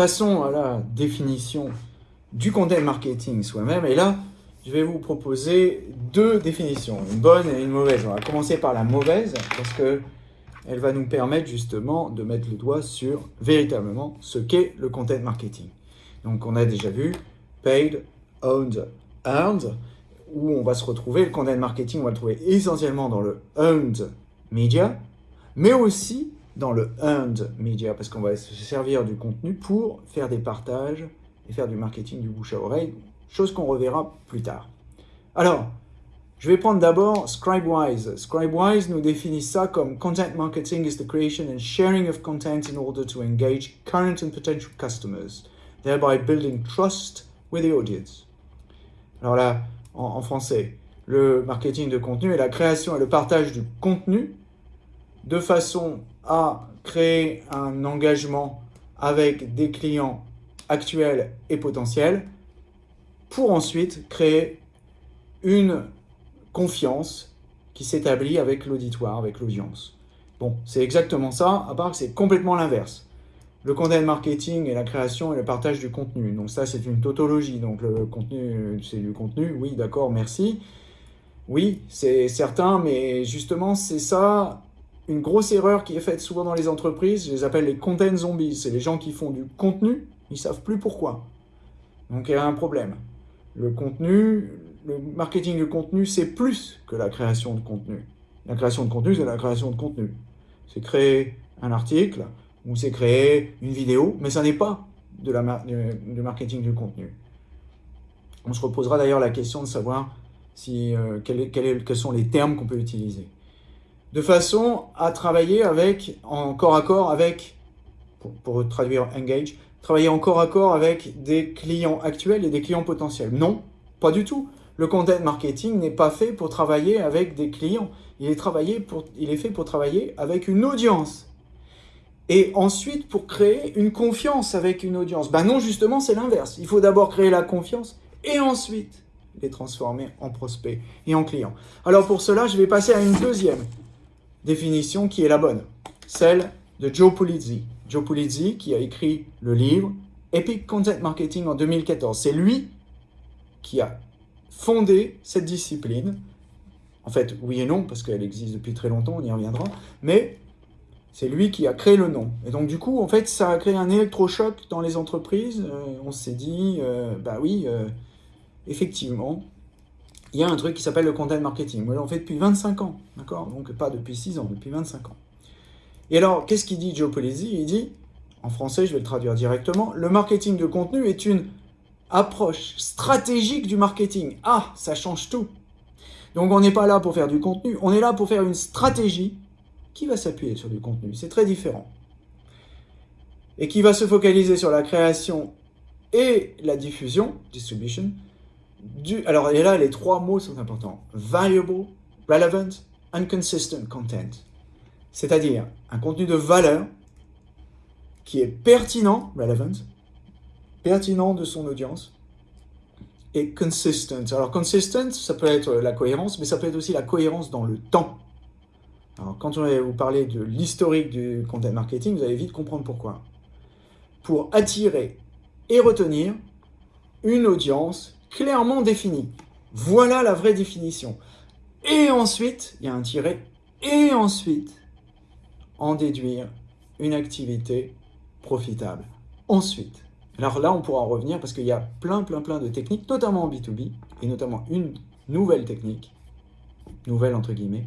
passons à la définition du content marketing soi-même. Et là, je vais vous proposer deux définitions, une bonne et une mauvaise. On va commencer par la mauvaise, parce que elle va nous permettre justement de mettre le doigt sur véritablement ce qu'est le content marketing. Donc on a déjà vu paid, owned, earned, où on va se retrouver, le content marketing, on va le trouver essentiellement dans le earned media, mais aussi dans le earned media, parce qu'on va se servir du contenu pour faire des partages et faire du marketing du bouche à oreille, chose qu'on reverra plus tard. Alors, je vais prendre d'abord Scribewise. Scribewise nous définit ça comme Content marketing is the creation and sharing of content in order to engage current and potential customers, thereby building trust with the audience. Alors là, en, français, le marketing de contenu est la création et le partage du contenu de façon à créer un engagement avec des clients actuels et potentiels pour ensuite créer une confiance qui s'établit avec l'auditoire, avec l'audience. Bon, c'est exactement ça, à part que c'est complètement l'inverse. Le content marketing est la création et le partage du contenu. Donc ça, c'est une tautologie. Donc le contenu, c'est du contenu. Oui, d'accord, merci. Oui, c'est certain, mais justement, c'est ça une grosse erreur qui est faite souvent dans les entreprises. Je les appelle les content zombies. C'est les gens qui font du contenu, ils savent plus pourquoi. Donc il y a un problème. Le contenu, le marketing de contenu, c'est plus que la création de contenu. La création de contenu, c'est la création de contenu. C'est créer un article ou c'est créer une vidéo, mais ça n'est pas de la du marketing du contenu. On se reposera d'ailleurs la question de savoir si, euh, quels sont les termes qu'on peut utiliser. De façon à travailler avec, en corps à corps avec, pour, traduire engage, travailler en corps à corps avec des clients actuels et des clients potentiels. Non, pas du tout. Le content marketing n'est pas fait pour travailler avec des clients. Il est, il est fait pour travailler avec une audience. Et ensuite, pour créer une confiance avec une audience. Ben non, justement, c'est l'inverse. Il faut d'abord créer la confiance et ensuite les transformer en prospects et en clients. Alors pour cela, je vais passer à une deuxième définition qui est la bonne. Celle de Joe Pulizzi. Joe Pulizzi qui a écrit le livre Epic Content Marketing en 2014. C'est lui qui a fondé cette discipline. En fait, oui et non, parce qu'elle existe depuis très longtemps, on y reviendra, mais c'est lui qui a créé le nom. Et donc, du coup, en fait, ça a créé un électrochoc dans les entreprises. Euh, on s'est dit, euh, bah oui, euh, effectivement, il y a un truc qui s'appelle le content marketing. Moi, j'en fais depuis 25 ans, d'accord? Donc, pas depuis 6 ans, depuis 25 ans. Et alors, qu'est-ce qu'il dit Joe Polizzi Il dit, en français, je vais le traduire directement, le marketing de contenu est une approche stratégique du marketing. Ah, ça change tout. Donc on n'est pas là pour faire du contenu, on est là pour faire une stratégie qui va s'appuyer sur du contenu. C'est très différent. Et qui va se focaliser sur la création et la diffusion, distribution, alors et là les trois mots sont importants, valuable, relevant, inconsistent content. C'est-à-dire un contenu de valeur qui est pertinent, relevant, pertinent de son audience et consistent. Alors consistent, ça peut être la cohérence, mais ça peut être aussi la cohérence dans le temps. Alors quand on va vous parler de l'historique du content marketing, vous allez vite comprendre pourquoi. Pour attirer et retenir une audience clairement définie. Voilà la vraie définition. Et ensuite, il y a un tiret, et ensuite, en déduire une activité profitable. Ensuite, alors là, on pourra en revenir parce qu'il y a plein, plein, plein de techniques, notamment en B2B, et notamment une nouvelle technique, nouvelle entre guillemets,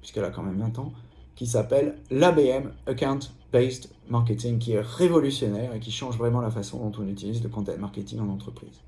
puisqu'elle a quand même 20 ans, qui s'appelle l'ABM, Account Based Marketing, qui est révolutionnaire et qui change vraiment la façon dont on utilise le content marketing en entreprise.